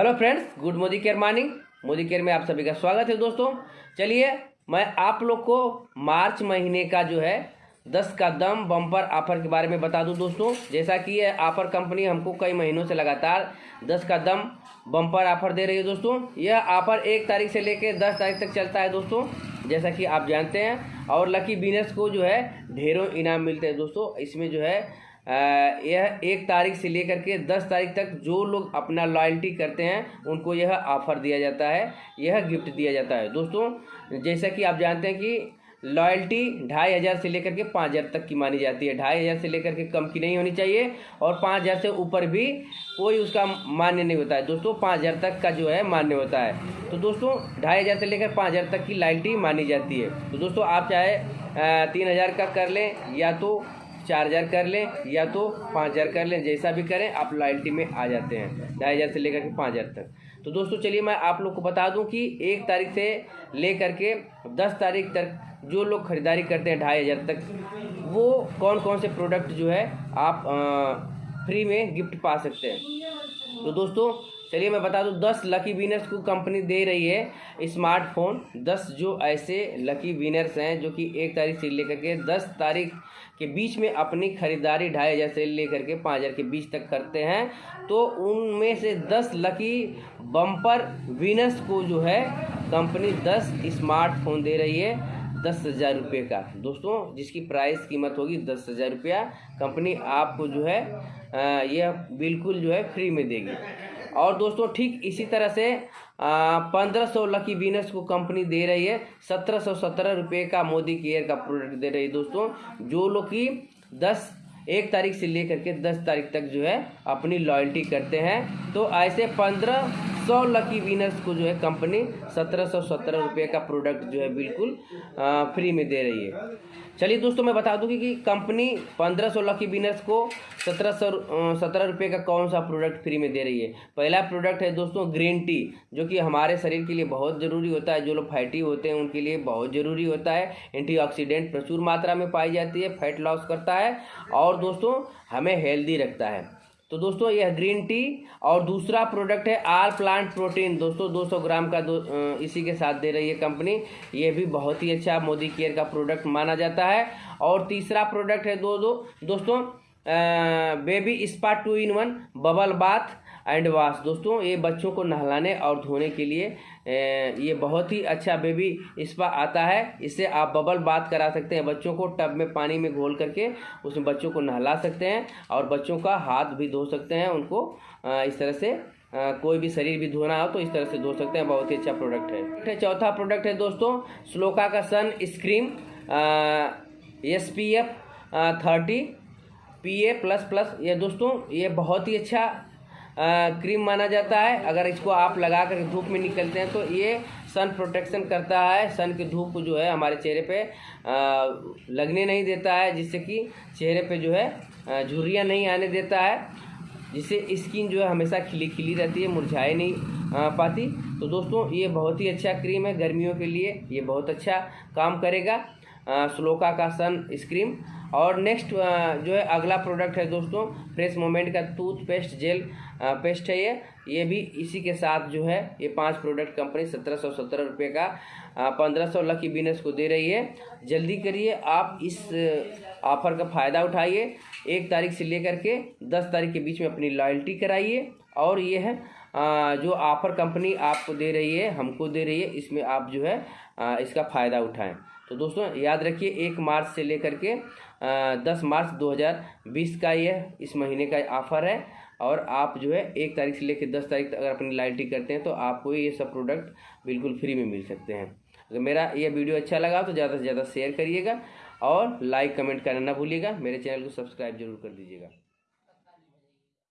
Hello friends, good Modicare morning. Modicare में आप सभी का स्वागत है दोस्तों। चलिए, मैं आप लोग को मार्च महीने का जो है, दस का दम बम्पर ऑफ़र के बारे में बता दूँ दोस्तों। जैसा कि ये ऑफ़र कंपनी हमको कई महीनों से लगातार दस का दम बम्पर ऑफ़र दे रही है दोस्तों। यह ऑफ़र एक तारीख से लेकर दस तारीख तक चलता है दोस्तों, जैसा कि आप जानते हैं। और लकी बिज़नेस को जो है, ढेरों इनाम मिलते हैं दोस्तों। इसमें जो है यह एक तारीख से लेकर के दस तारीख तक जो लोग अपना लॉयल्टी करते हैं, उनको यह ऑफ़र दिया जाता है, यह गिफ्ट दिया जाता है। दोस्तों, जैसा कि आप जानते हैं कि लॉयल्टी ढाई हज़ार से लेकर के पाँच हज़ार तक की मानी जाती है। ढाई हज़ार से लेकर के कम की नहीं होनी चाहिए और पाँच हज़ार से ऊपर भी कोई उसका मान्य नहीं होता है। दोस्तों, पाँच हज़ार तक का जो है मान्य होता है। तो दोस्तों, ढाई हज़ार से लेकर पाँच हज़ार तक की लॉयल्टी मानी जाती है। तो दोस्तों, आप चाहे तीन हज़ार का कर लें या तो चार हज़ार कर लें या तो पाँच हज़ार कर लें जैसा भी करें आप लॉयल्टी में आ जाते हैं ढाई हज़ार से लेकर के पाँच हज़ार तक। तो दोस्तों चलिए मैं आप लोग को बता दूँ कि एक तारीख से ले करके दस तारीख तक जो लोग ख़रीदारी करते हैं ढाई हज़ार तक वो कौन कौन से प्रोडक्ट जो है आप आ, फ्री में गिफ्ट पा सकते हैं। तो दोस्तों चलिए मैं बता दूँ, दस लकी विनर्स को कंपनी दे रही है स्मार्टफ़ोन दस जो ऐसे लकी विनर्स हैं जो कि एक तारीख से लेकर के दस तारीख के बीच में अपनी खरीदारी ढाई हज़ार से लेकर के पाँच हज़ार के बीच तक करते हैं। तो उनमें से दस लकी बम्पर विनर्स को जो है कंपनी दस स्मार्टफ़ोन दे रही है, दस हज़ार रुपये का। दोस्तों, जिसकी प्राइस कीमत होगी दस हज़ार रुपया कंपनी आपको जो है यह बिल्कुल जो है फ्री में देगी। और दोस्तों, ठीक इसी तरह से पंद्रह सौ लकी बीनस को कंपनी दे रही है। सत्रह सौ सत्रह रुपये का मोदी केयर का प्रोडक्ट दे रही है दोस्तों, जो लोग की दस, एक तारीख से लेकर के दस तारीख तक जो है, अपनी लॉयल्टी करते हैं। तो ऐसे पंद्रह सौ लकी विनर्स को जो है कंपनी सत्रह सौ सत्रह रुपये का प्रोडक्ट जो है बिल्कुल फ्री में दे रही है। चलिए दोस्तों, मैं बता दूँ कि कंपनी पंद्रह सौ लकी विनर्स को सत्रह सौ सत्रह रुपये का कौन सा प्रोडक्ट फ्री में दे रही है? पहला प्रोडक्ट है दोस्तों ग्रीन टी जो कि हमारे शरीर के लिए बहुत ज़रूरी होता है। जो लोग फैटी होते हैं, उनके लिए बहुत ज़रूरी होता है। एंटीऑक्सीडेंट प्रचुर मात्रा में पाई जाती है फैट लॉस करता है और दोस्तों, हमें हेल्दी रखता है। तो दोस्तों यह ग्रीन टी और दूसरा प्रोडक्ट है आल प्लांट प्रोटीन। दोस्तों 200 ग्राम का दो इसी के साथ दे रही है कंपनी। ये भी बहुत ही अच्छा मोदी केयर का प्रोडक्ट माना जाता है। और तीसरा प्रोडक्ट है दो दो, दोस्तों baby spa two in one, bubble bath. And wash दोस्तों, ये बच्चों को नहलाने और धोने के लिए ये बहुत ही अच्छा बेबी स्पा आता है। इससे आप बबल बात करा सकते हैं बच्चों को, टब में पानी में घोल करके उसमें बच्चों को नहला सकते हैं और बच्चों का हाथ भी धो सकते हैं उनको। इस तरह से कोई भी शरीर भी धोना हो तो इस तरह से धो सकते हैं। बहुत ही अच्छा प्रोडक्ट है। चौथा प्रोडक्ट है दोस्तों स्लोका का sunscreen S P F thirty P A plus plus ये दोस्तों, ये बहुत ही अच्छा क्रीम माना जाता है। अगर इसको आप लगा कर धूप में निकलते हैं तो ये सन प्रोटेक्शन करता है। सन की धूप जो है हमारे चेहरे पे लगने नहीं देता है, जिससे कि चेहरे पे जो है झुर्रियाँ नहीं आने देता है, जिससे स्किन जो है हमेशा खिली खिली रहती है, मुरझाए नहीं पाती। तो दोस्तों, ये बहुत ही अच्छा क्रीम है। गर्मियों के लिए ये बहुत अच्छा काम करेगा। स्लोका का सन स्क्रीम। और नेक्स्ट जो है अगला प्रोडक्ट है दोस्तों फ्रेश मोमेंट का टूथपेस्ट जेल पेस्ट है ये। ये भी इसी के साथ जो है, ये पाँच प्रोडक्ट कंपनी सत्रह सौ सत्रह रुपये का पंद्रह सौ लकी बिज़नेस को दे रही है। जल्दी करिए, आप इस ऑफ़र का फ़ायदा उठाइए। एक तारीख से लेकर के दस तारीख के बीच में अपनी लॉयल्टी कराइए। और ये है जो ऑफ़र कंपनी आपको दे रही है, हमको दे रही है, इसमें आप जो है इसका फ़ायदा उठाएँ। तो दोस्तों, याद रखिए, एक मार्च से लेकर के दस मार्च 2020 का यह इस महीने का ऑफ़र है। और आप जो है, एक तारीख से लेकर दस तारीख तक अगर अपनी लाइटी करते हैं तो आपको ये सब प्रोडक्ट बिल्कुल फ्री में मिल सकते हैं। अगर मेरा ये वीडियो अच्छा लगा तो ज़्यादा से ज़्यादा शेयर करिएगा और लाइक कमेंट करना ना भूलिएगा। मेरे चैनल को सब्सक्राइब ज़रूर कर दीजिएगा।